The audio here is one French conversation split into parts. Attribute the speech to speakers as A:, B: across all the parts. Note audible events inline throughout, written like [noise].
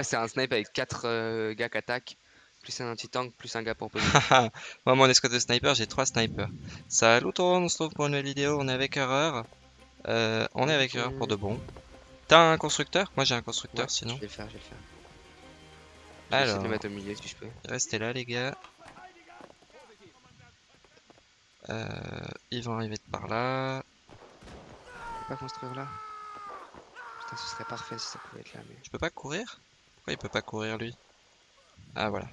A: C'est un snipe avec 4 gars qui attaquent, plus un anti-tank, plus un gars pour poser. [laughs]
B: Moi, mon escouade de sniper, j'ai 3 snipers. Salut tout le monde, on se retrouve pour une nouvelle vidéo. On est avec Erreur. Euh, on est avec Erreur pour de bon. T'as un constructeur? Moi, j'ai un constructeur
A: Ouais,
B: sinon.
A: Je vais le faire, je vais le faire. Je vais de le mettre au milieu si je peux.
B: restez là, les gars. Euh, ils vont arriver de par là.
A: Je peux pas construire là Putain, ce serait parfait si ça pouvait être là, mais...
B: Je peux pas courir? Il peut pas courir lui Ah voilà.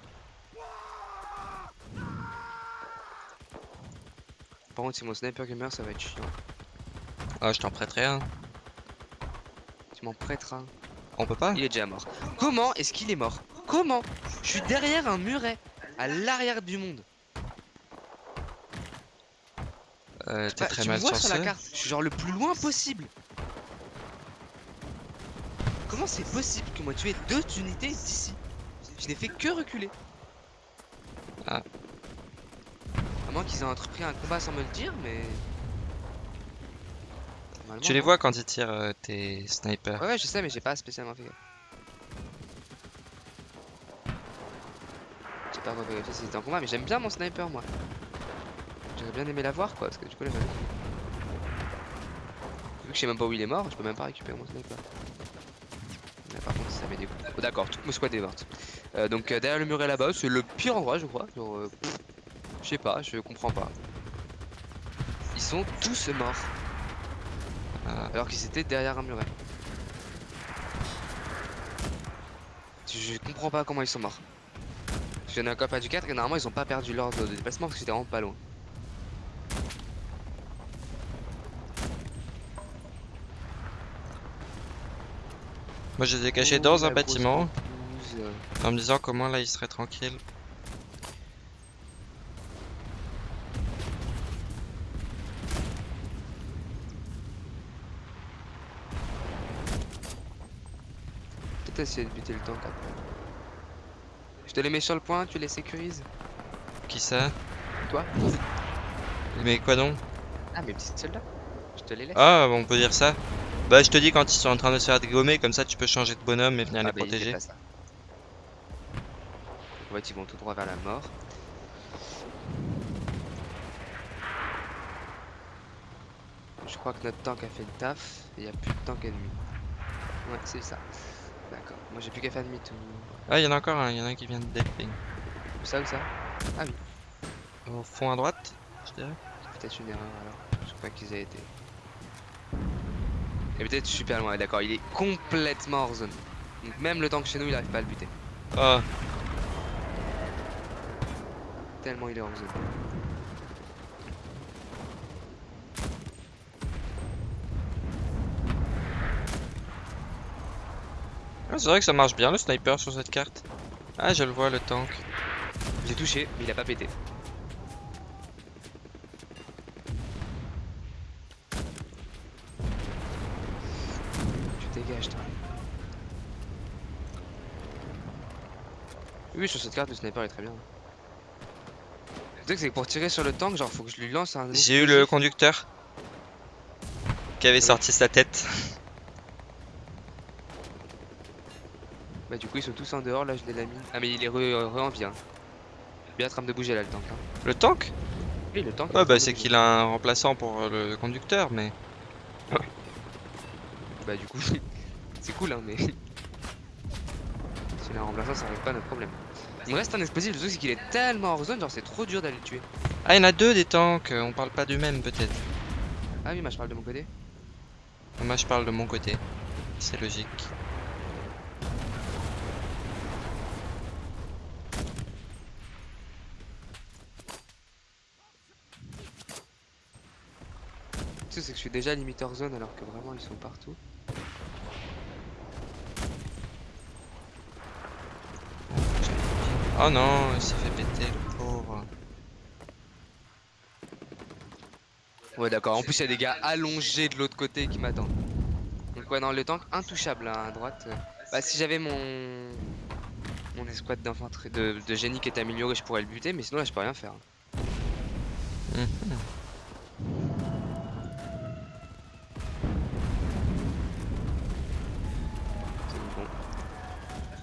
A: Par contre, si mon sniper gamer, ça va être chiant.
B: Ah, je t'en prêterai un.
A: Tu m'en prêteras.
B: On peut pas?
A: Il est déjà mort. Comment est-ce qu'il est mort? Comment? Je suis derrière un muret, à l'arrière du monde.
B: euh, T'es
A: Bah,
B: très
A: tu
B: mal
A: vois sur la carte, je suis genre le plus loin possible. Comment c'est possible que moi tué deux unités d'ici Je n'ai fait que reculer.
B: Ah.
A: À moins qu'ils aient entrepris un combat sans me le dire, mais.
B: Tu les
A: non.
B: vois quand ils tirent euh, tes snipers.
A: Ouais, ouais, je sais, mais j'ai pas spécialement fait gaffe. J'ai pas vérifié si c'était en combat, mais j'aime bien mon sniper, moi. J'aurais bien aimé l'avoir, quoi, parce que du coup, là, j'avais. Vu que je sais même pas où il est mort, je peux même pas récupérer mon sniper. Oh, D'accord, tout mon squad est morte. Euh, donc, euh, derrière le muret là-bas, c'est le pire endroit, je crois. Euh, je sais pas, je comprends pas. Ils sont tous morts, alors qu'ils étaient derrière un muret. Je comprends pas comment ils sont morts. Parce qu'il y en a un copain du 4 et normalement ils ont pas perdu l'ordre de déplacement parce que c'était vraiment pas loin.
B: Moi, je les ai cachés
A: Oh,
B: dans un bâtiment en me disant comment là ils seraient tranquilles.
A: Peut-être essayer de buter le tank après. Je te les mets sur le point, tu les sécurises.
B: Qui ça?
A: Toi
B: Mais quoi donc?
A: Ah, mes petits soldats. Je te les laisse.
B: Ah, on peut dire ça. Bah, je te dis quand ils sont en train de se faire dégommer, comme ça tu peux changer de bonhomme et venir
A: Ah,
B: les
A: bah,
B: protéger.
A: pas ça. En fait, ils vont tout droit vers la mort. Je crois que notre tank a fait le taf et il n'y a plus de tank ennemi. Ouais, c'est ça. D'accord. Moi, j'ai plus qu'à faire demi-tour.
B: Ah, il y en a encore un, il y en a un qui vient de delping.
A: Où ça, où ça?
B: Au fond à droite, je dirais.
A: C'est peut-être une erreur alors. Je crois qu'ils aient été. Et peut-être super loin, d'accord. Il est complètement hors zone. Donc, même le tank chez nous, il arrive pas à le buter.
B: Oh,
A: Tellement il est hors zone.
B: Ah, c'est vrai que ça marche bien le sniper sur cette carte. Ah, je le vois le tank.
A: J'ai touché, mais il a pas pété. Tu dégages toi. Oui, sur cette carte, le sniper est très bien. Le truc, c'est que pour tirer sur le tank, genre, faut que je lui lance un.
B: J'ai eu le conducteur qui avait sorti sa tête.
A: Bah, du coup, ils sont tous en dehors, là, je l'ai la mine. Ah, mais il est re, re en vie. Hein. Bien en train de bouger là, le tank. Hein.
B: Le tank?
A: Oui, le tank. est
B: Ouais, bah c'est qu'il a un remplaçant pour euh, le conducteur, mais.
A: Bah du coup, [laughs] c'est cool hein, mais... [laughs] S'il a un remplaçant, ça règle pas notre problème. Il me reste un explosif, le truc c'est qu'il est tellement hors zone, genre c'est trop dur d'aller le tuer.
B: Ah, il y en a deux des tanks, on parle pas du même peut-être.
A: Ah oui, moi je parle de mon côté.
B: Moi je parle de mon côté. C'est logique.
A: C'est que je suis déjà limite hors zone alors que vraiment ils sont partout.
B: Oh non, il s'est fait péter le pauvre.
A: Ouais d'accord, en plus il y a des gars allongés de l'autre côté qui m'attendent. Donc ouais, non, le tank intouchable hein, à droite. Bah si j'avais mon... Mon escouade d'infanterie, de, génie qui est amélioré, je pourrais le buter, mais sinon là je peux rien faire.
B: Mhm.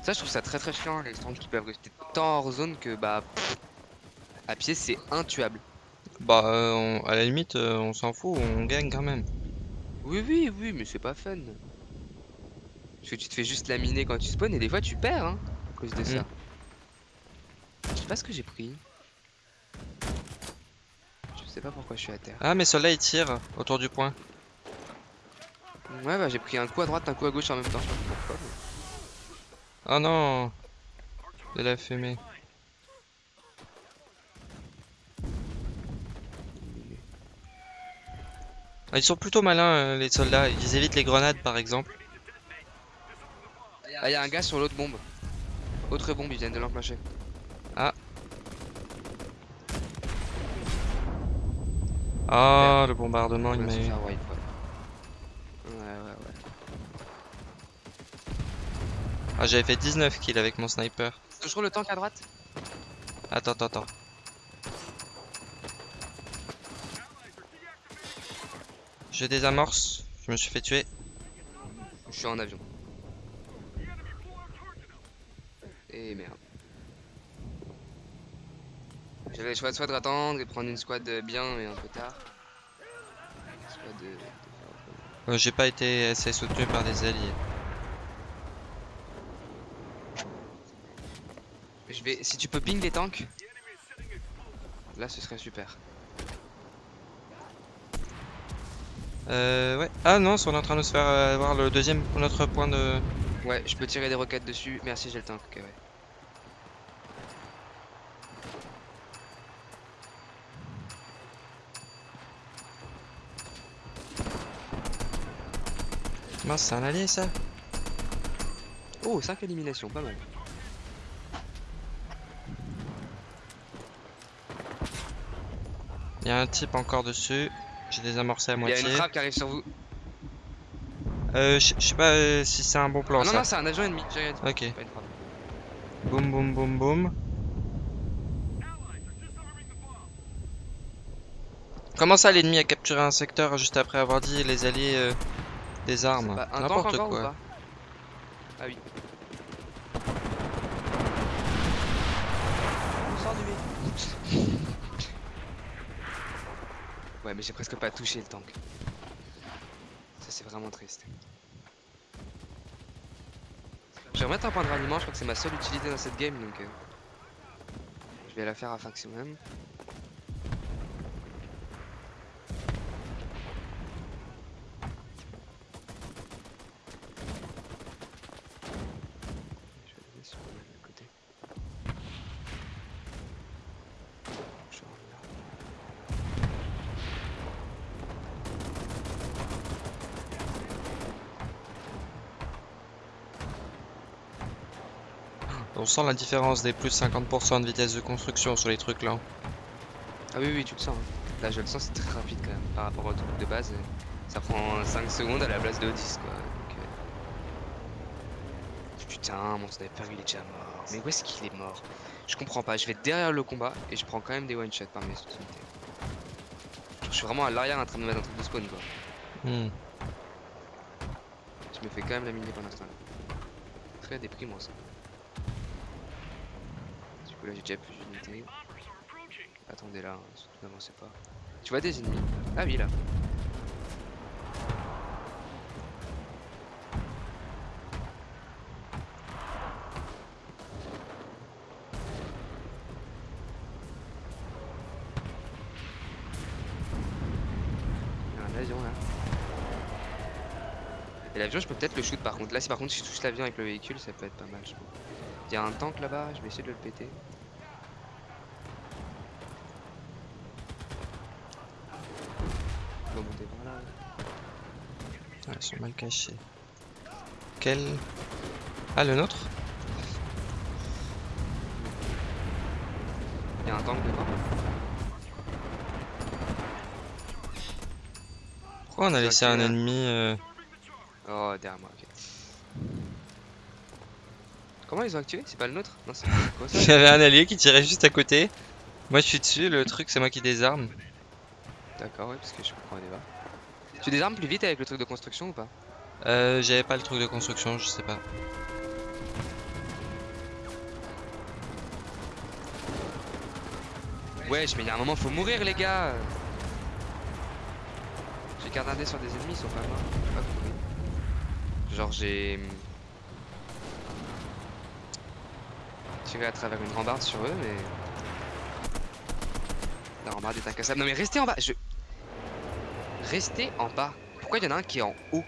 A: Ça, je trouve ça très très chiant, les stands qui peuvent rester tant hors zone que bah. pff, à pied, c'est intuable.
B: Bah, euh, on- à la limite, euh, on s'en fout, on gagne quand même.
A: Oui, oui, oui, mais c'est pas fun. Parce que tu te fais juste laminer quand tu spawns et des fois tu perds hein, à cause de ça.
B: Mm.
A: Je sais pas ce que j'ai pris. Je sais pas pourquoi je suis à terre.
B: Ah, mais ceux-là, ils tirent autour du point.
A: Ouais, bah j'ai pris un coup à droite, un coup à gauche en même temps. Je sais pas pourquoi. mais-
B: Oh non De la fumée. Ah, Ils sont plutôt malins, euh, les soldats. Ils évitent les grenades, par exemple.
A: Ah, y a un gars sur l'autre bombe. Autre bombe, ils viennent de l'enclencher.
B: Ah, le bombardement, il m'a eu.
A: faire wipe, ouais. Ouais, ouais, ouais.
B: Ah, j'avais fait 19 kills avec mon sniper.
A: Toujours le tank à droite
B: Attends, attends, attends. Je désamorce. Je me suis fait tuer.
A: Je suis en avion. Et merde. J'avais le choix soit de attendre et prendre une squad bien mais un peu tard. Soit de... de
B: Euh, J'ai pas été assez soutenu par des alliés.
A: Je vais... Si tu peux ping les tanks, là ce serait super.
B: Euh, ouais. Ah non, on est en train de se faire euh, avoir le deuxième, notre point de...
A: Ouais, je peux tirer des roquettes dessus. Merci, j'ai le tank. Ok, ouais.
B: Mince, c'est un allié ça
A: Oh, 5 éliminations, pas mal.
B: Il y a un type encore dessus. J'ai désamorcé à
A: Il y a
B: moitié.
A: une trappe qui arrive sur vous.
B: Euh, je sais pas euh, si c'est un bon plan
A: Ah non,
B: ça.
A: non, c'est un agent ennemi. J'ai rien dit.
B: Ok.
A: Frappe.
B: Boum boum boum boum. Comment ça l'ennemi a capturé un secteur juste après avoir dit les alliés euh, des armes?
A: Bah,
B: N'importe
A: ou
B: quoi.
A: pas? Ah oui. On sort du Ouais, mais j'ai presque pas touché le tank. Ça, c'est vraiment triste. Je vais remettre un point de ralliement, je crois que c'est ma seule utilité dans cette game donc. euh, Je vais la faire à maximum. Je vais le mettre sur le côté. Je reviens là.
B: On sent la différence des plus 50% de vitesse de construction sur les trucs là.
A: Ah oui, oui, tu le sens. hein. Là, je le sens, c'est très rapide quand même par rapport au truc de base. Ça prend 5 secondes à la place de 10 quoi. Donc, euh, Putain, mon sniper il est déjà mort. Mais où est-ce qu'il est mort? Je comprends pas. Je vais derrière le combat et je prends quand même des one shots par mes unités. Genre, Je suis vraiment à l'arrière en train de mettre un truc de spawn quoi.
B: Hmm.
A: Je me fais quand même laminer pendant ce temps-là. Très déprimant ça. Coup là j'ai déjà plus d'unités. Attendez là, hein, surtout n'avancez pas. Tu vois des ennemis? Ah oui là. Il y a un avion là. Et l'avion je peux peut-être le shoot par contre. Là si par contre si je touche l'avion avec le véhicule ça peut être pas mal je. Il y a un tank là-bas, je vais essayer de le péter. On va monter par là.
B: Ah, ils sont mal cachés. Quel? Ah le nôtre?
A: Il y a un tank devant.
B: Pourquoi on a laissé un ennemi euh,
A: Oh derrière moi, ok. Comment ils ont activé? C'est pas le nôtre? Non c'est quoi [laughs]
B: Il y
A: ça
B: avait un allié qui tirait juste à côté. Moi je suis dessus, le truc c'est moi qui désarme.
A: D'accord oui parce que je comprends pas. Tu désarmes plus vite avec le truc de construction ou pas
B: Euh, j'avais pas le truc de construction, je sais pas.
A: Wesh, mais il y a un moment, faut mourir, les gars J'ai gardé sur des ennemis, ils sont pas morts. Genre, j'ai... Hmm, tiré à travers une rambarde sur eux, mais... La rambarde est incassable. Non, mais restez en bas Je... Restez en bas. Pourquoi il y en a un qui est en haut?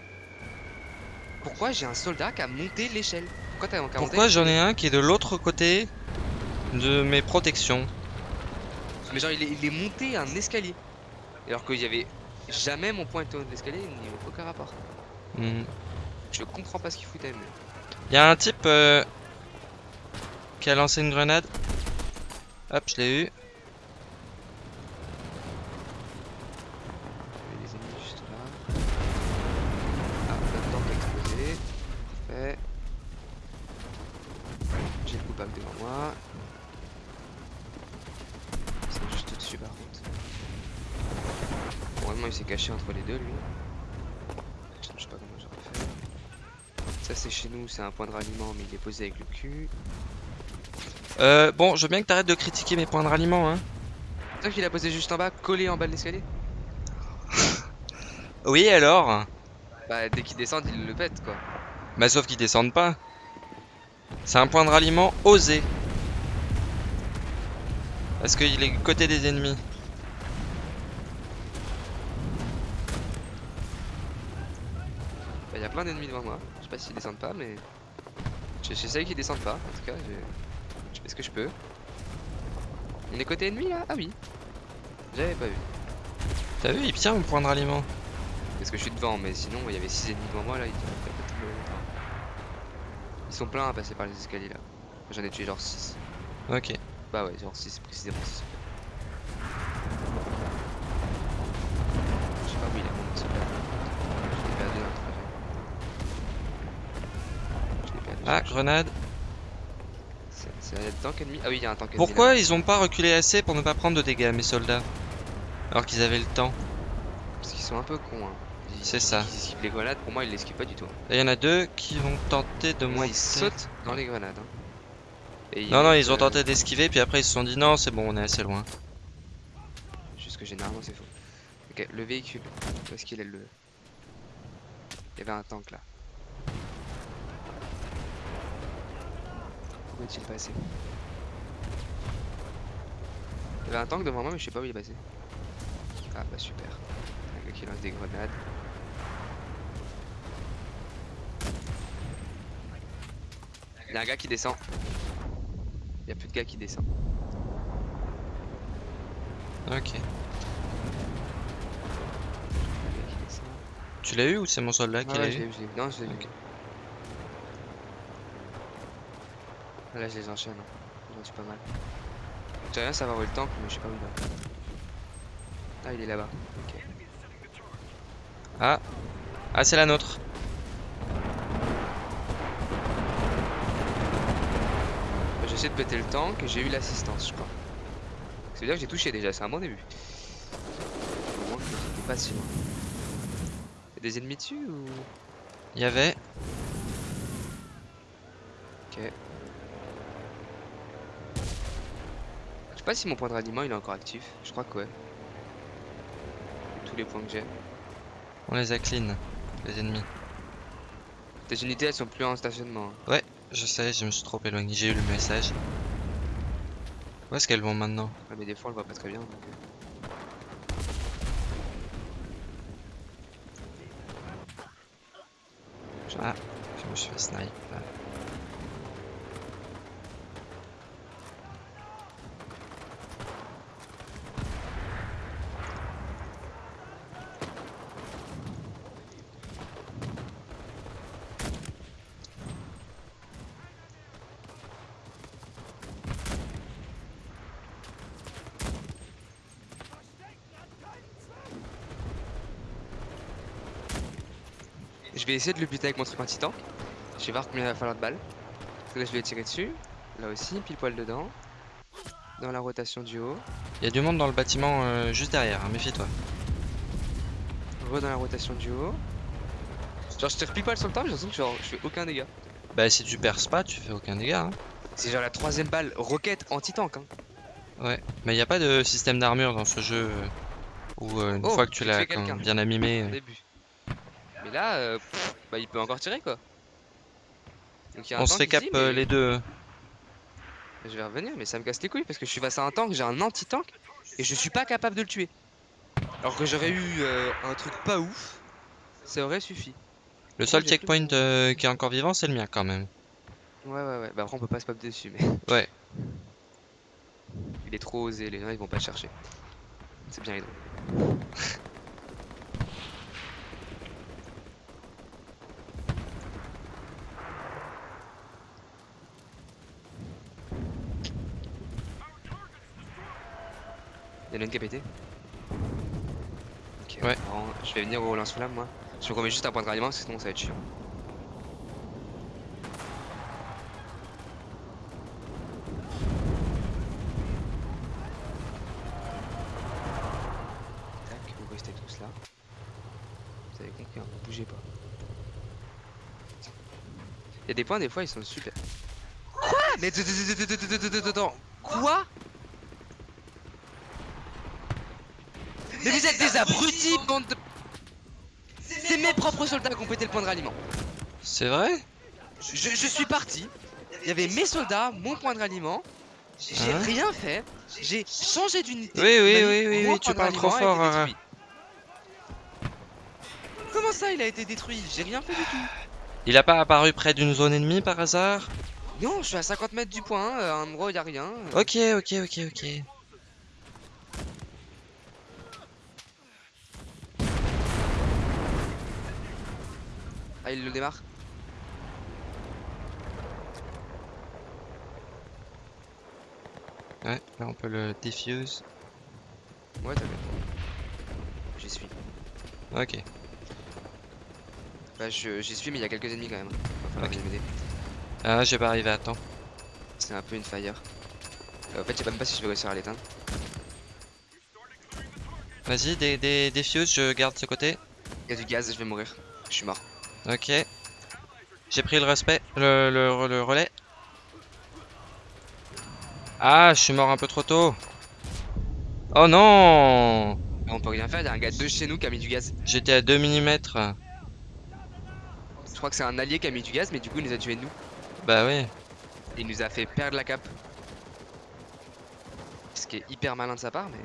A: Pourquoi j'ai un soldat qui a monté l'échelle? Pourquoi
B: Pourquoi j'en ai un qui est de l'autre côté de mes protections?
A: Mais genre, il est, il est monté un escalier. Alors qu'il y avait jamais mon point de l'escalier, ni aucun rapport.
B: Hmm.
A: Je comprends pas ce qu'il foutait.
B: Il y a un type euh, qui a lancé une grenade. Hop, je l'ai eu.
A: Il y avait des ennemis juste là. Ah, le tank a explosé. Parfait. J'ai le coupable devant moi. C'est juste au-dessus par contre. Il s'est caché entre les deux lui. Je sais pas comment j'aurais fait. Ça, c'est chez nous, c'est un point de ralliement, mais il est posé avec le cul.
B: Euh, bon, je veux bien que t'arrêtes de critiquer mes points de ralliement, hein.
A: Toi qu'il a posé juste en bas, collé en bas de l'escalier [laughs]
B: Oui, alors
A: Bah, dès qu'il descend, il le pète quoi.
B: Bah, sauf qu'ils descendent pas. C'est un point de ralliement osé. Parce qu'il est côté des ennemis?
A: Bah, il y a plein d'ennemis devant moi. Je sais pas s'ils descendent pas, mais. J'essaye qu'ils descendent pas. En tout cas, je... je fais ce que je peux. On est côté ennemi là? Ah oui. J'avais pas vu.
B: T'as vu, il tient mon point de ralliement.
A: Parce que je suis devant, mais sinon il y avait 6 ennemis devant moi là. Ils, ils sont pleins à passer par les escaliers là. J'en ai tué genre 6.
B: Ok.
A: Bah ouais, genre 6 précisément 6. Je sais pas où il est mon soldat. Je l'ai perdu dans le trajet. Je l'ai perdu.
B: Ah, grenade.
A: C'est un tank ennemi Ah oui, il y a un tank ennemi.
B: Pourquoi ils ont pas reculé assez pour ne pas prendre de dégâts, mes soldats Alors qu'ils avaient le temps.
A: Parce qu'ils sont un peu cons. Hein.
B: C'est ça.
A: Ils esquivent les grenades, pour moi ils l'esquivent pas du tout.
B: Là, il y en a deux qui vont tenter de
A: Moi
B: monter.
A: ils sautent dans les grenades. hein. Et
B: Non, non, ils ont tenté d'esquiver, puis après ils se sont dit non, c'est bon, on est assez loin.
A: Juste que généralement c'est faux. Ok, le véhicule. Où est-ce qu'il est le. Il y avait un tank là. Où est-il passé Il y avait un tank devant moi, mais je sais pas où il est passé. Ah bah super. Un gars qui lance des grenades. Il y a un gars qui descend. Il y a plus de gars qui descend.
B: Ok. Tu l'as eu ou c'est mon soldat qui l'a
A: ouais, l'ai
B: eu
A: je. Non, je l'ai.
B: Ok.
A: Là, je les enchaîne. J'en suis pas mal. J'aimerais bien savoir où est le tank, mais je sais pas où il va. Ah, il est là-bas. Ok.
B: Ah, ah c'est la nôtre.
A: Bah, J'essaie de péter le tank et j'ai eu l'assistance, je crois. Ça veut dire que j'ai touché déjà, c'est un bon début. Au moins que j'étais pas loin. Y'a des ennemis dessus ou?
B: Il y avait.
A: Ok. Je sais pas si mon point de ralliement il est encore actif. Je crois que ouais. Tous les points que j'ai.
B: On les a clean, les ennemis.
A: Tes unités elles sont plus en stationnement. hein.
B: Je sais, je me suis trop éloigné, j'ai eu le message. Où est-ce qu'elles vont maintenant?
A: Ouais, mais des fois on le voit pas très bien. Donc, euh.
B: Ah, je me suis fait snipe. là.
A: Je vais essayer de le buter avec mon truc en titan. Je vais voir combien il va falloir de balles. Là je vais tirer dessus. Là aussi, pile poil dedans. Dans la rotation du haut.
B: Il y a du monde dans le bâtiment euh, juste derrière, hein, méfie-toi.
A: Re dans la rotation du haut. Genre je tire pile poil sur le temps, mais j'ai l'impression que genre, je fais aucun dégât.
B: Bah si tu perces pas, tu fais aucun dégât. hein.
A: C'est genre la troisième balle roquette anti-tank. Hein.
B: Ouais, mais il n'y a pas de système d'armure dans ce jeu euh, où euh, une
A: Oh,
B: fois que tu l'as bien
A: au début. Mais là, euh, pff, bah, il peut encore tirer quoi. Donc, y a un
B: On se
A: tank
B: fait cap
A: ici,
B: euh,
A: mais
B: les deux.
A: Je vais revenir, mais ça me casse les couilles parce que je suis face à un tank, j'ai un anti-tank et je suis pas capable de le tuer. Alors que j'aurais eu euh, un truc pas ouf, ça aurait suffi.
B: Le seul checkpoint euh, qui est encore vivant, c'est le mien quand même.
A: Ouais, ouais, ouais. Bah, après, on peut pas se pop dessus, mais. [laughs]
B: Ouais.
A: Il est trop osé, les gens ils vont pas le chercher. C'est bien drôle. [laughs] Y'en a une qui a pété Ok,
B: Ouais.
A: bon, je vais venir au lance-flamme moi. Je me remets juste un point de ralliement parce que sinon ça va être chiant. Tac, vous restez tous là. Vous avez compris, hein, bougez pas. Il y a des points, des fois, ils sont super. Quoi Mais attends, attends, attends, attends, attends, attends, attends. Quoi Mais vous êtes des abrutis, bande de... C'est mes propres soldats qui ont pété le point de ralliement.
B: C'est vrai?
A: Je, je suis parti. Il y avait mes soldats, mon point de ralliement. J'ai
B: Hein?
A: rien fait. J'ai changé d'unité.
B: Oui, oui, oui, oui, oui, tu parles trop fort,
A: détruit. Comment ça, il a été détruit? J'ai rien fait du tout.
B: Il a pas apparu près d'une zone ennemie par hasard?
A: Non, je suis à 50 mètres du point, euh, à un endroit il y a rien. euh.
B: Ok, ok, ok, ok.
A: Ah, il le démarre.
B: Ouais, là on peut le diffuse.
A: Ouais, t'inquiète. J'y suis.
B: Ok.
A: Bah, j'y suis, mais il y a quelques ennemis quand même. Va falloir
B: Ok.
A: qu'ils m'aident.
B: Ah, j'ai pas arrivé à temps.
A: C'est un peu une fire. Euh, en fait, je sais même pas si je vais réussir à l'éteindre.
B: Vas-y, des, des, des fuses, je garde ce côté.
A: Il y a du gaz, je vais mourir. Je suis mort.
B: Ok. J'ai pris le respect, le, le, le relais. Ah, je suis mort un peu trop tôt. Oh non
A: On peut rien faire, il y a un gars de chez nous qui a mis du gaz.
B: J'étais à 2 mm.
A: Je crois que c'est un allié qui a mis du gaz, mais du coup, il nous a tués nous.
B: Bah oui.
A: Il nous a fait perdre la cape. Ce qui est hyper malin de sa part, mais.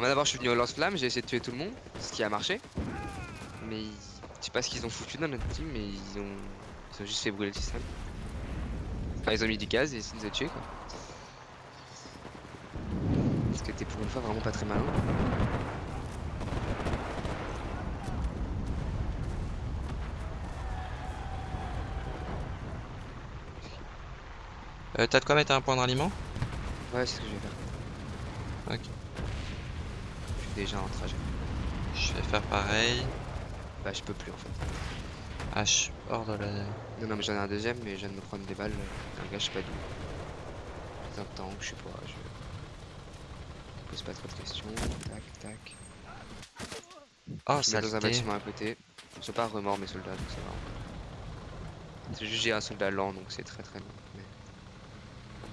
A: Moi d'abord, je suis venu au lance-flamme, j'ai essayé de tuer tout le monde, ce qui a marché. Mais je sais pas ce qu'ils ont foutu dans notre team, mais ils ont, ils ont juste fait brûler le système. Enfin, ils ont mis du gaz et ils nous ont tués quoi. Ce qui était pour une fois vraiment pas très malin.
B: Euh, T'as de quoi mettre un point de ralliement?
A: Ouais, c'est ce que je vais faire.
B: Ok.
A: Suis déjà en trajet.
B: Je vais faire pareil.
A: Bah, je peux plus en fait.
B: Ah, je suis hors de la...
A: Non, non, mais j'en ai un deuxième, mais je viens de me prendre des balles. Un gars, je sais pas d'où. C'est un tank, je sais pas. Je je pose pas trop de questions. Tac, tac.
B: Oh,
A: Je mets dans un bâtiment à côté. Ils sont pas remords mes soldats, donc ça va. C'est juste j'ai un soldat lent, donc c'est très très lent. mais-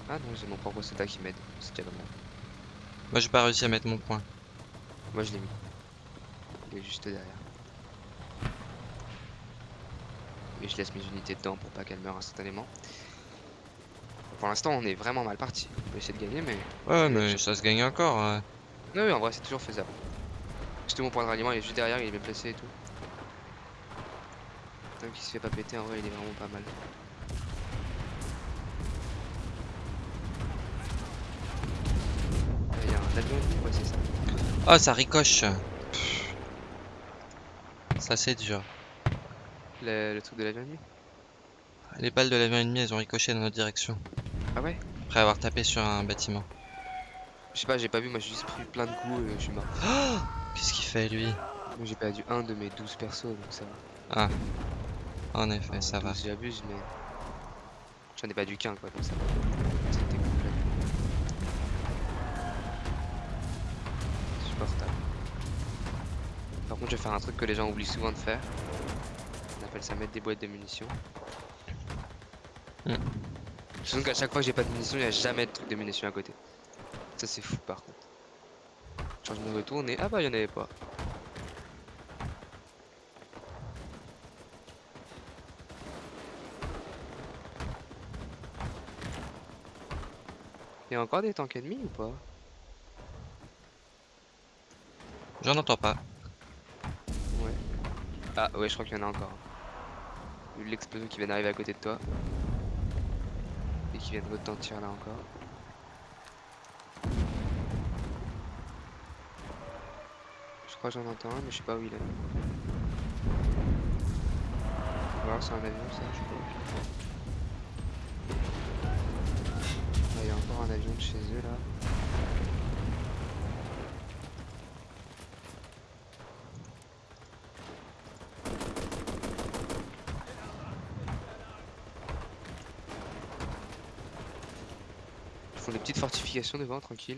A: Ah non, j'ai mon propre soldat qui m'aide. C'est déjà pas mal.
B: Moi, j'ai pas réussi à mettre mon point.
A: Moi, je l'ai mis. Il est juste derrière. Et je laisse mes unités dedans pour pas qu'elles meurent instantanément. Pour l'instant, on est vraiment mal parti. On peut essayer de gagner, mais.
B: Ouais, mais ça se gagne encore. ouais.
A: Non, oui, en vrai, c'est toujours faisable. Juste mon point de ralliement, il est juste derrière, il est bien placé et tout. Tant qu'il se fait pas péter, en vrai, il est vraiment pas mal. Ah, Il y a un avion ouais, c'est ça.
B: Oh, ça ricoche. Ça, c'est dur.
A: Le, le truc de l'avion ennemi
B: Les balles de l'avion ennemi, elles ont ricoché dans notre direction.
A: Ah ouais?
B: Après avoir tapé sur un bâtiment.
A: Je sais pas, j'ai pas vu, moi j'ai juste pris plein de coups et je suis mort.
B: Qu'est-ce qu'il fait, lui?
A: Moi j'ai perdu un de mes 12 persos, donc ça va.
B: En effet, ça va.
A: 12, J'abuse, mais. J'en ai pas dû qu'un quoi, donc ça va. Par contre, je vais faire un truc que les gens oublient souvent de faire. On appelle ça mettre des boîtes de munitions.
B: Hmm.
A: Surtout qu'à chaque fois que j'ai pas de munitions, il y a jamais de truc de munitions à côté. Ça c'est fou par contre. Genre je me retourne et ah bah il y en avait pas. Il y a encore des tanks ennemis ou pas?
B: J'en entends pas.
A: Ouais. Ah ouais je crois qu'il y en a encore. L'explosion qui vient d'arriver à côté de toi. Et qui vient de retentir là encore. Je crois que j'en entends un mais je sais pas où il est. Si c'est un avion ça, je sais pas. Ah, Il y a encore un avion de chez eux là. Ils font des petites fortifications devant, tranquille.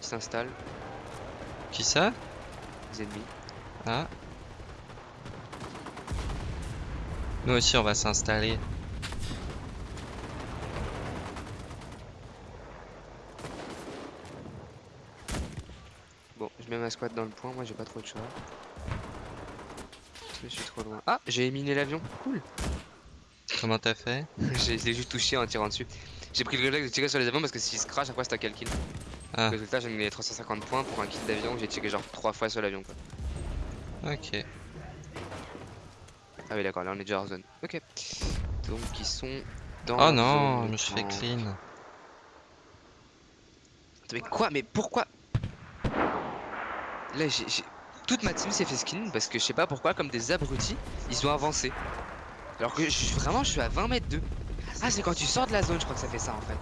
A: Ils s'installent,
B: Qui ça?
A: Les ennemis.
B: Ah. Nous aussi, on va s'installer.
A: Bon, je mets ma squad dans le point, moi j'ai pas trop de choix. Je suis trop loin. Ah, j'ai éminé l'avion, cool.
B: Comment t'as fait? [laughs]
A: J'ai- Je l'ai juste touché en tirant dessus. J'ai pris le réflexe de tirer sur les avions parce que s'ils se crash, à quoi c'est un quel kill.
B: Ah.
A: Résultat, j'ai gagné 350 points pour un kill d'avion j'ai tiré genre 3 fois sur l'avion. quoi.
B: Ok.
A: Ah oui, d'accord, là on est déjà hors zone. Ok. Donc ils sont dans.
B: Oh non, je me suis fait clean.
A: Mais quoi Mais pourquoi? Là, j'ai. j'ai- Toute ma team s'est fait skin parce que je sais pas pourquoi, comme des abrutis, ils ont avancé. Alors que je, vraiment, je suis à 20 mètres d'eux. Ah, c'est quand tu sors de la zone, je crois que ça fait ça en fait.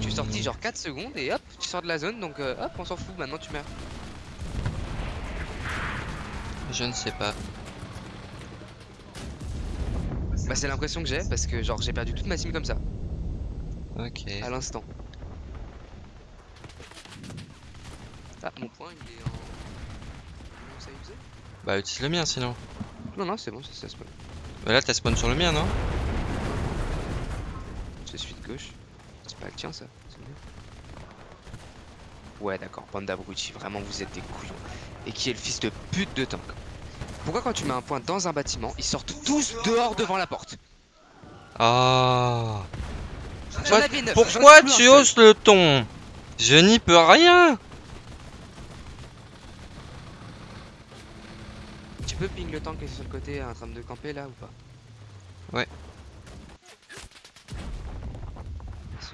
A: Tu es sorti genre 4 secondes et hop, tu sors de la zone donc euh, hop, on s'en fout, maintenant tu meurs.
B: Je ne sais pas.
A: Bah, c'est l'impression que j'ai parce que genre j'ai perdu toute ma team comme ça,
B: Ok.
A: à l'instant. Ah, mon point il est en. Ça faisait?
B: Bah, utilise le mien sinon.
A: Non, non, c'est bon, ça, ça se passe.
B: Bah là, t'as spawn sur le mien, non?
A: Je suis de gauche. C'est pas le tien ça c'est bien. Ouais d'accord, bande d'abrutis, vraiment vous êtes des couillons. Et qui est le fils de pute de tank Pourquoi quand tu mets un point dans un bâtiment, ils sortent tous dehors devant la porte?
B: Ah. Pourquoi tu hausses le ton? Je n'y peux rien
A: Tu peux ping le tank qui est sur le côté en train de camper là ou pas
B: Ouais.
A: Merci.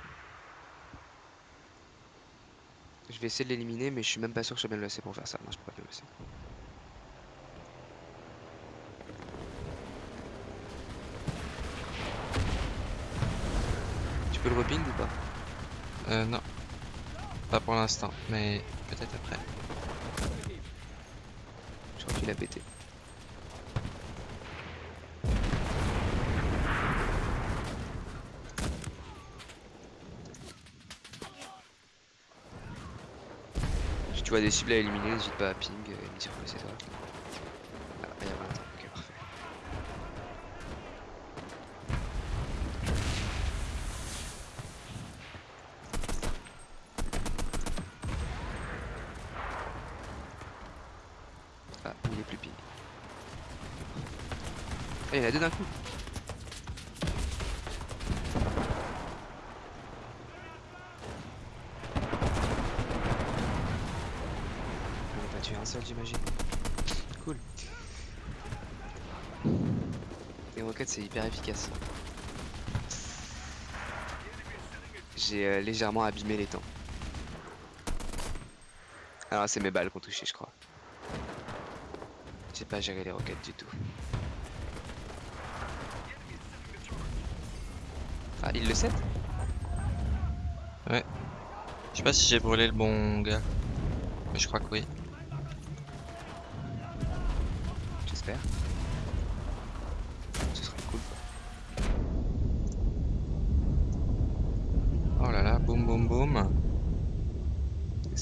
A: Je vais essayer de l'éliminer mais je suis même pas sûr que je sois bien placé pour faire ça. Non je peux pas bien le laisser. Tu peux le reping ou pas?
B: Euh, non. Pas pour l'instant, mais peut-être après.
A: Je crois qu'il a pété. Vois des cibles à éliminer, n'hésite pas à ping et me dire que c'est toi. Ah, il y a 20 ans, ok parfait. Ah, il est plus ping. Ah, il y en a deux d'un coup. On a pas tué un seul, j'imagine. Cool. Les roquettes, c'est hyper efficace. J'ai euh, légèrement abîmé les temps. Alors, c'est mes balles qui ont touché, je crois. J'ai pas géré les roquettes du tout. Ah, il le sait?
B: Je sais pas si j'ai brûlé le bon gars. Mais je crois que oui.
A: J'espère.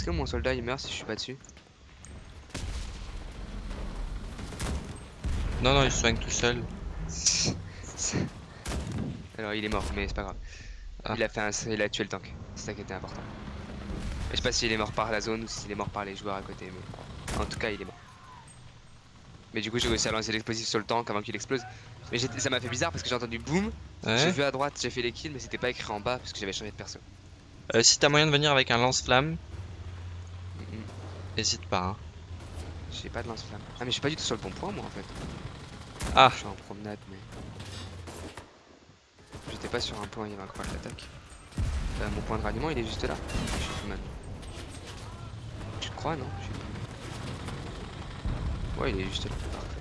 A: Est-ce que mon soldat il meurt si je suis pas dessus
B: Non, non, il se soigne tout seul. [laughs]
A: Alors il est mort, mais c'est pas grave.
B: Ah.
A: Il a fait un, il a tué le tank. C'est ça qui était important. Je sais pas s'il est mort par la zone ou s'il est mort par les joueurs à côté, mais en tout cas il est mort. Mais du coup j'ai réussi à lancer l'explosif sur le tank avant qu'il explose. Mais ça m'a fait bizarre parce que j'ai entendu boum, j'ai vu à droite, j'ai fait les kills, mais c'était pas écrit en bas parce que j'avais changé de perso.
B: Euh, si t'as moyen de venir avec un lance-flamme. Hésite pas. hein.
A: J'ai pas de lance-flamme. Ah mais je suis pas du tout sur le bon point moi en fait.
B: Ah.
A: Je suis en promenade mais... J'étais pas sur un point, il y avait d'attaque. Euh, mon point de ralliement il est juste là. Je suis tout mal. Tu crois non? Je sais plus. Ouais il est juste là. Parfait.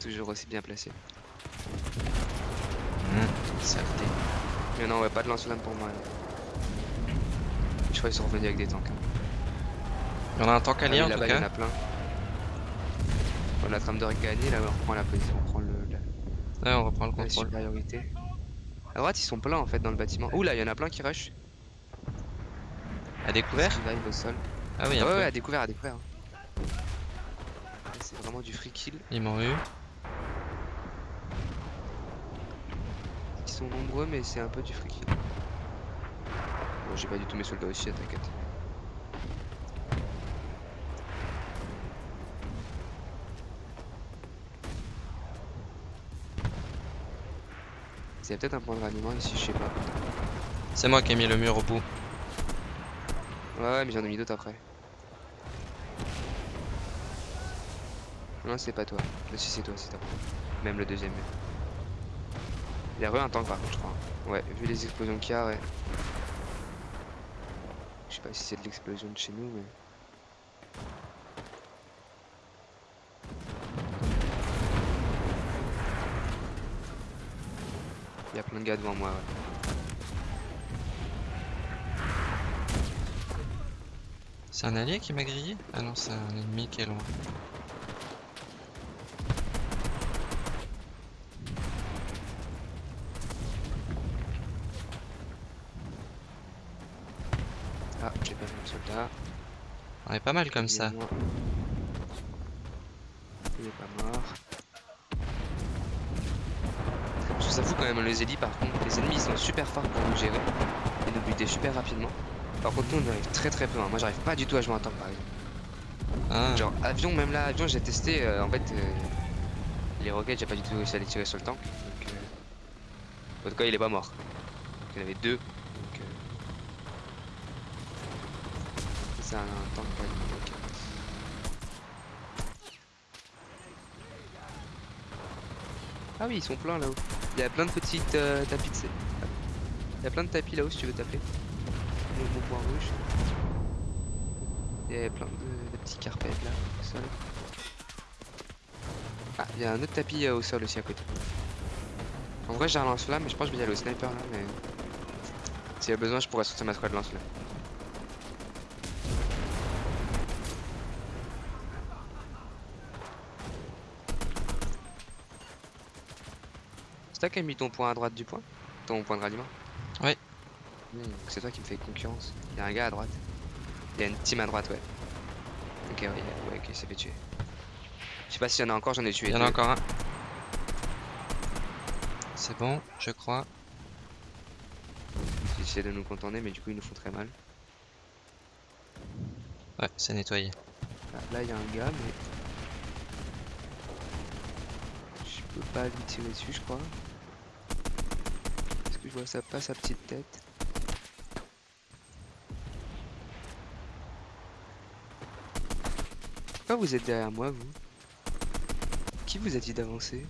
A: Toujours aussi bien placé.
B: Mmh, saleté.
A: Mais non ouais pas de lance-flamme pour moi là. Je crois qu'ils sont revenus avec des tanks. hein.
B: Il y en a un tank
A: Ah oui,
B: allié en tout
A: là-bas, il y en
B: cas.
A: a plein. On a trame de gagner, là on reprend la position, on prend le, la,
B: Ouais, on reprend le
A: la
B: contrôle.
A: supériorité. À droite ils sont pleins en fait dans le bâtiment. Ouh là il y en a plein qui rush.
B: À découvert
A: au sol.
B: Ah oui,
A: Ah ouais, ouais, à découvert, à découvert. C'est vraiment du free kill.
B: Ils m'ont eu.
A: Ils sont nombreux mais c'est un peu du free kill. Bon j'ai pas du tout mes soldats aussi, t'inquiète. Il y a peut-être un point de ralliement ici, je sais pas.
B: C'est moi qui ai mis le mur au bout.
A: Ouais, ouais, mais j'en ai mis d'autres après. Non, c'est pas toi. Si, c'est toi, c'est toi. Même le deuxième. Il y a re un tank par contre, je crois. Ouais, vu les explosions qu'il y a, ouais. Je sais pas si c'est de l'explosion de chez nous, mais. Il y a plein de gars devant moi, ouais.
B: C'est un allié qui m'a grillé? Ah non, c'est un ennemi qui est loin.
A: Ah, j'ai pas vu le soldat.
B: On est pas mal comme ça.
A: Quand même les élis par contre. Les ennemis ils sont super forts pour nous gérer et nous buter super rapidement. Par contre nous on arrive très très peu. hein. Moi j'arrive pas du tout à jouer en tank par exemple.
B: Ah,
A: Genre avion, même là avion j'ai testé euh, en fait euh, les roquettes j'ai pas du tout réussi à les tirer sur le tank. Donc, euh, En tout cas il est pas mort. Il y en avait deux. Donc, euh, C'est un, un tank ok. Ah oui ils sont pleins là-haut. Il y a plein de petites euh, tapis de. Il y a plein de tapis là-haut si tu veux taper. Le bon point rouge. Il y a plein de, petits carpets là au sol. Ah, il y a un autre tapis euh, au sol aussi à côté. En vrai, j'ai un lance-flamme, mais je pense que je vais y aller au sniper là. Mais s'il y a besoin, je pourrais sortir ma squad lance-flamme. C'est toi qui as mis ton point à droite du point? Ton point de ralliement?
B: Ouais.
A: Hmm, c'est toi qui me fais concurrence. Il y a un gars à droite. Il y a une team à droite, ouais. Ok, ouais, ouais, ok, il s'est fait tuer. Je sais pas s'il y en a encore, j'en ai tué.
B: il y en a encore un. C'est bon, je crois.
A: Ils essaient de nous contourner, mais du coup, ils nous font très mal.
B: Ouais, c'est nettoyé.
A: Ah, là, il y a un gars, mais. Je peux pas lui tirer dessus, je crois. Je vois ça pas sa petite tête. Pourquoi vous êtes derrière moi, vous? Qui vous a dit d'avancer?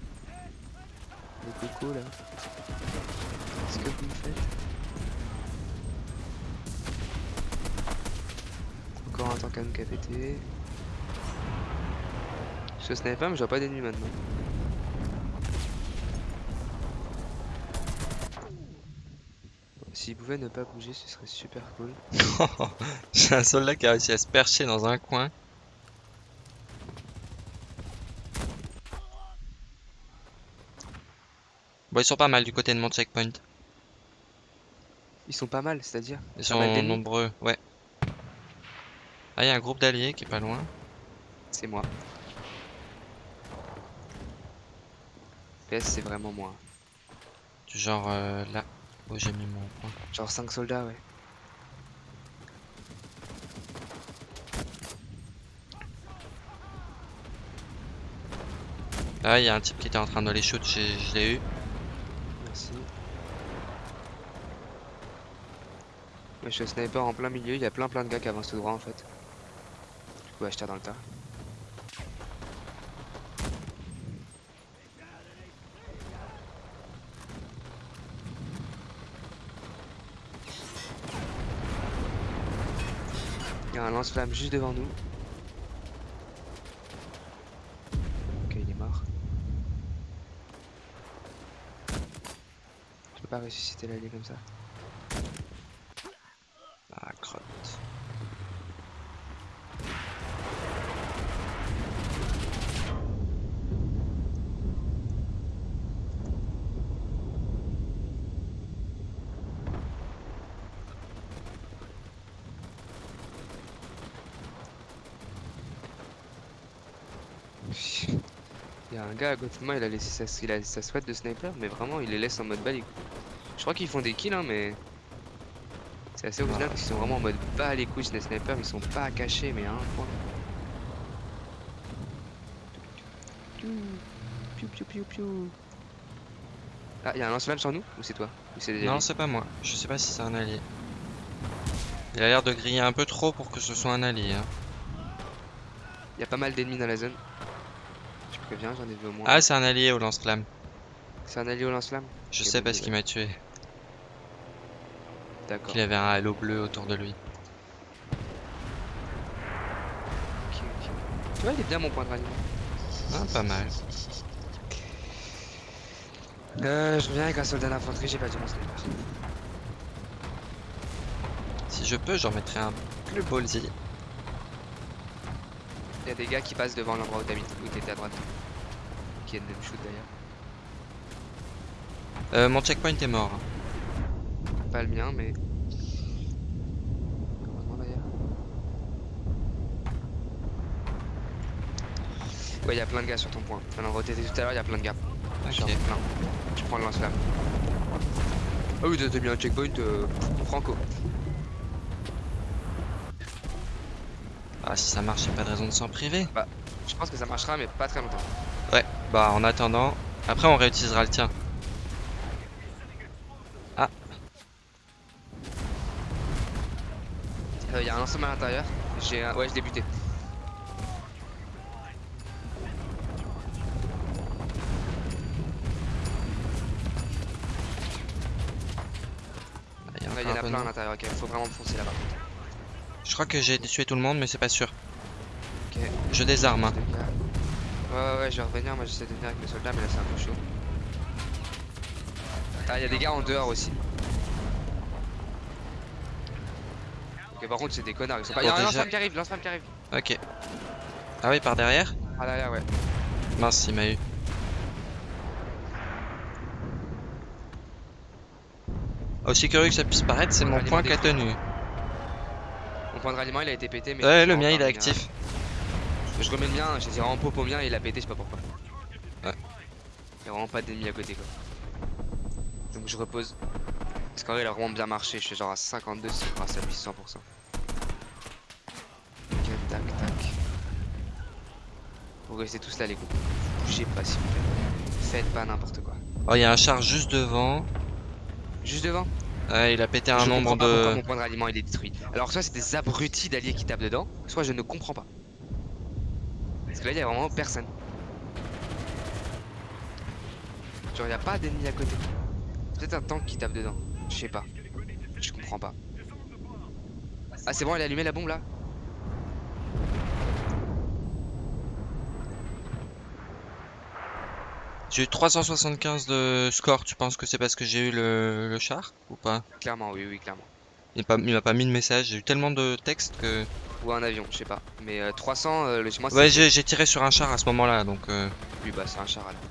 A: Le coco, là. Qu'est-ce que vous me faites? Encore un tank à a pété. Je sniper, mais je vois pas d'ennemis maintenant. S'il pouvait ne pas bouger, ce serait super cool. [laughs]
B: J'ai un soldat qui a réussi à se percher dans un coin. Bon, ils sont pas mal du côté de mon checkpoint.
A: Ils sont pas mal, c'est-à-dire
B: Ils sont nombreux, ouais. Ah, il y a un groupe d'alliés qui est pas loin.
A: C'est moi. PS, c'est vraiment moi.
B: Du genre euh, là j'ai mis mon point.
A: Genre 5 soldats, ouais.
B: Là, il y a un type qui était en train de les shoot, je l'ai eu.
A: Merci. Moi je suis sniper en plein milieu, il y a plein plein de gars qui avancent tout droit en fait. Du coup, tire dans le tas. Un lance-flamme juste devant nous. Ok, il est mort. Je peux pas ressusciter l'allié comme ça.
B: Ah, crotte.
A: Il y a un gars à côté de moi, il a laissé sa, il a sa sweat de sniper, mais vraiment il les laisse en mode bas les couilles. Je crois qu'ils font des kills, hein, mais c'est assez original parce qu'ils sont vraiment en mode bas les couilles, les snipers, ils sont pas cachés, mais à un point. Piou, piou, piou, piou. Ah, il y a un lance-flamme sur nous Ou c'est toi Ou c'est des
B: Non, c'est pas moi. Je sais pas si c'est un allié. Il a l'air de griller un peu trop pour que ce soit un allié. hein.
A: Il y a pas mal d'ennemis dans la zone. Je préviens, j'en ai vu au moins.
B: Ah, c'est un allié au lance-flamme.
A: c'est un allié au lance-flamme
B: Je sais parce qu'il
A: nouvelle.
B: m'a tué.
A: D'accord.
B: Il avait un halo bleu autour de lui.
A: Ok, ok. Tu vois, il est bien mon point de ralliement.
B: Ah, pas mal.
A: Euh, je reviens avec un soldat d'infanterie, j'ai pas mon sniper.
B: Si je peux, j'en mettrai un plus ballsy.
A: Il y a des gars qui passent devant l'endroit où t'étais à droite. Qui est de même shoot d'ailleurs.
B: Euh, mon checkpoint est mort.
A: Pas le mien, mais. Heureusement d'ailleurs. Ouais, il y a plein de gars sur ton point. À l'endroit où t'étais tout à l'heure, il y a plein de gars.
B: Ok.
A: plein. Je prends le lance-flamme. Ah oui, t'as mis un checkpoint euh, franco.
B: Ah, si ça marche, y a pas de raison de s'en priver.
A: Je pense que ça marchera, mais pas très longtemps.
B: Ouais, bah en attendant. Après, on réutilisera le tien.
A: Il y a un lance-flamme à l'intérieur. J'ai un... Ouais, je l'ai buté.
B: Ah,
A: il y en a plein à l'intérieur, ok. Faut vraiment foncer là-bas.
B: Je crois que j'ai tué tout le monde, mais c'est pas sûr.
A: Ok.
B: Je désarme. hein.
A: Ouais, ouais, je vais revenir. Moi, j'essaie de venir avec mes soldats, mais là, c'est un peu chaud. Ah, il y a des gars en dehors aussi. Ok, par contre, c'est des connards. Ils sont pas. Il y a
B: Bon,
A: un lance-flamme qui arrive, lance-flamme qui arrive.
B: Ok. Ah oui, par derrière
A: Ah, derrière, ouais.
B: Mince, il m'a eu. Aussi curieux que ça puisse paraître, c'est mon point qui a
A: détruit.
B: tenu.
A: Mon point de ralliement, il a été pété, mais.
B: Ouais, le
A: je
B: mien il est actif.
A: Je remets le mien, j'ai tiré en pop au mien et il a pété, je sais pas pourquoi.
B: Ouais.
A: Il y a vraiment pas d'ennemis à côté quoi. Donc je repose. Parce qu'en vrai, il a vraiment bien marché. Je suis genre à 52 si grâce à lui 100%. Ok, tac, tac. Vous restez tous là, les coups. Bougez pas s'il vous plaît. Faites pas n'importe quoi.
B: Oh, il y a un char juste devant.
A: Juste devant?
B: Ouais, il a pété un
A: je
B: nombre
A: pas
B: de.
A: mon point de ralliement il est détruit. Alors soit c'est des abrutis d'alliés qui tapent dedans, soit je ne comprends pas. Parce que là il y a vraiment personne. Genre il y a pas d'ennemis à côté. Peut-être un tank qui tape dedans. Je sais pas. Je comprends pas. Ah c'est bon elle a allumé la bombe là?
B: J'ai eu 375 de score, tu penses que c'est parce que j'ai eu le, le char ou pas?
A: Clairement oui oui clairement.
B: Il m'a pas, mis de message, j'ai eu tellement de textes que.
A: Ou un avion, je sais pas. Mais euh, 300 euh, le chez moi
B: Ouais, j'ai tiré sur un char à ce moment-là donc. euh,
A: Oui bah c'est un char alors.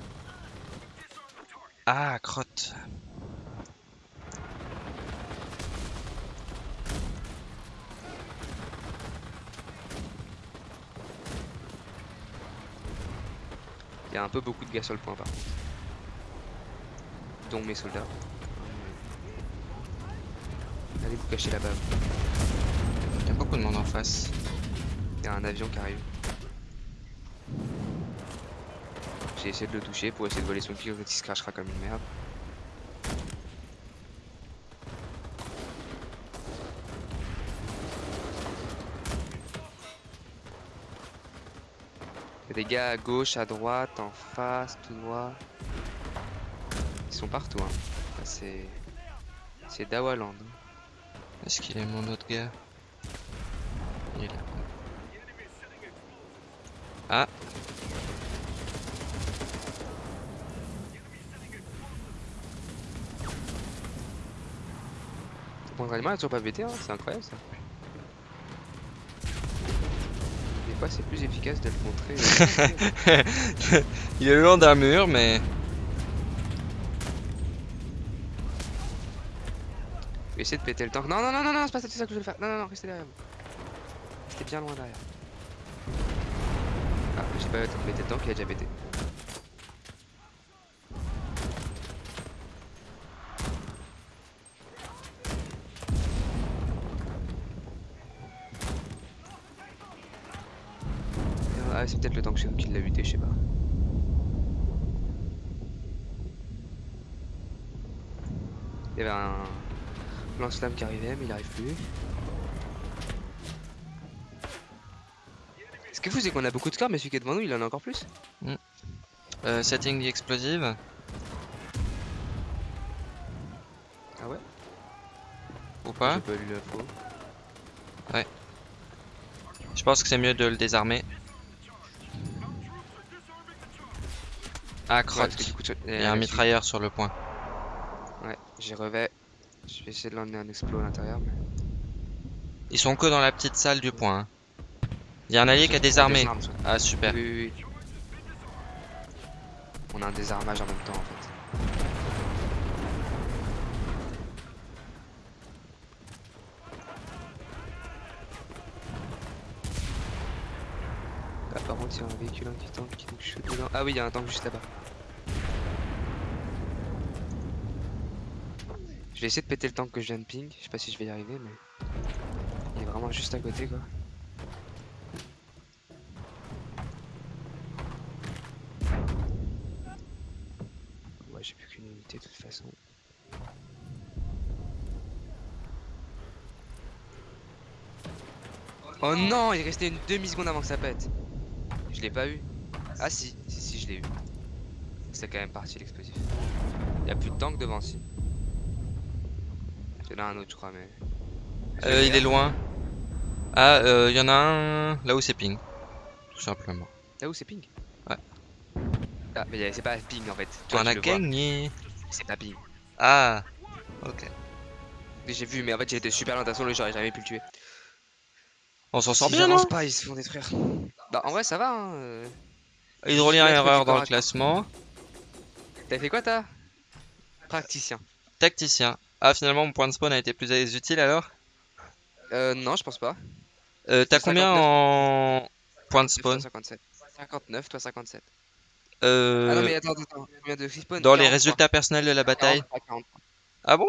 B: Ah, crotte.
A: A un peu beaucoup de gars sur le point par contre. dont mes soldats. Allez vous cacher là-bas.
B: Il y a beaucoup de monde en face.
A: Il y a un avion qui arrive. J'ai essayé de le toucher pour essayer de voler son kill, il se crachera comme une merde. Des gars à gauche, à droite, en face, tout droit. Ils sont partout. Hein. C'est. C'est Dawaland. hein.
B: Est-ce qu'il est mon autre gars? Il est là. Ah
A: animal a toujours pas pété, hein, c'est incroyable ça. Fois c'est plus efficace de le montrer. [laughs] euh,
B: Il est le long d'un mur, mais
A: Je vais essayer de péter le tank. Non, non, non, non, non, c'est pas ça, que je veux faire. Non, non, non, restez derrière vous. Restez bien loin derrière. Ah, j'ai pas eu le temps de péter le tank, il a déjà pété. Ah, c'est nous qui l'a buté, je sais pas. Il y avait un lance-flamme qui arrivait, mais il arrive plus. Ce qui est fou, c'est qu'on a beaucoup de scores, mais celui qui est devant nous, il en a encore plus?
B: euh, setting explosive.
A: Ah ouais?
B: Ou pas?
A: J'ai pas lu l'info.
B: Je pense que c'est mieux de le désarmer. Ah, crotte.
A: du coup,
B: Il y
A: euh,
B: a un
A: celui-
B: mitrailleur sur le point.
A: Ouais, j'y revais. Je vais essayer de l'emmener un explo à l'intérieur. Mais...
B: Ils sont que dans la petite salle du point. hein. Il y a un allié qui a désarmé. Ah, super.
A: Oui, oui, oui. On a un désarmage en même temps en fait. Il y a un véhicule anti-tank qui nous dedans. Ah oui, il y a un tank juste là-bas. Je vais essayer de péter le tank que je viens de ping. Je sais pas si je vais y arriver, mais il est vraiment juste à côté quoi. Ouais, j'ai plus qu'une unité de toute façon. Oh non, il restait une demi-seconde avant que ça pète. Je l'ai pas eu. Ah si, si, si, je l'ai eu. C'est quand même parti l'explosif. Il y a plus de tank devant, si. C'est là un autre, je crois, mais.
B: Euh, il est loin. Ah, euh, il y en a un là où c'est ping. Tout simplement.
A: Là où c'est ping?
B: Ouais.
A: Ah, mais y a- c'est pas ping en fait. Tu
B: a
A: le vois.
B: gagné.
A: C'est pas ping.
B: Ah, ok.
A: J'ai vu, mais en fait, été super loin. De toute façon, j'aurais jamais pu le tuer.
B: On s'en sort
A: Si
B: bien, non?
A: pas, ils se font détruire. Bah, en vrai, ça va. Hein. euh.
B: Hydrolien
A: mettre
B: erreur dans le classement.
A: T'as fait quoi, t'as Praticien.
B: Tacticien. Ah, finalement, mon point de spawn a été plus utile alors?
A: Euh, non, je pense pas.
B: euh, T'as combien
A: 59.
B: en point de spawn?
A: 57. 59, toi 57.
B: euh,
A: Ah non, mais attends, attends. Combien de respawn
B: Dans les
A: 43.
B: résultats personnels de la bataille
A: 43, 43.
B: Ah bon?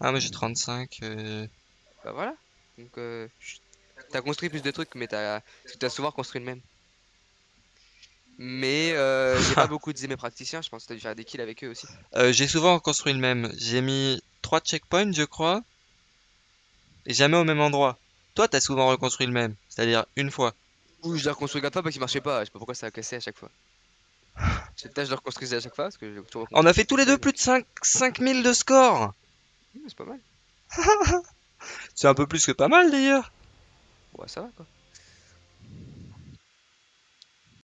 B: Ah, mais j'ai 35. euh,
A: Bah voilà. Donc, euh. T'as construit plus de trucs, mais t'as souvent construit le même. Mais euh, j'ai pas [laughs] beaucoup de mes praticiens, je pense que t'as dû faire des kills avec eux aussi.
B: Euh, j'ai souvent construit le même. J'ai mis 3 checkpoints, je crois. Et jamais au même endroit. Toi, t'as souvent reconstruit le même. C'est-à-dire une fois.
A: Ouh, je l'ai reconstruit quatre fois parce qu'il marchait pas, je sais pas pourquoi ça a cassé à chaque fois. [laughs] Tâche je le reconstruisais à chaque fois parce que toujours
B: On a fait tous les deux plus de 5 5000 de score.
A: Mmh, C'est pas mal. [laughs]
B: C'est un peu plus que pas mal d'ailleurs.
A: Ouais, ça va quoi.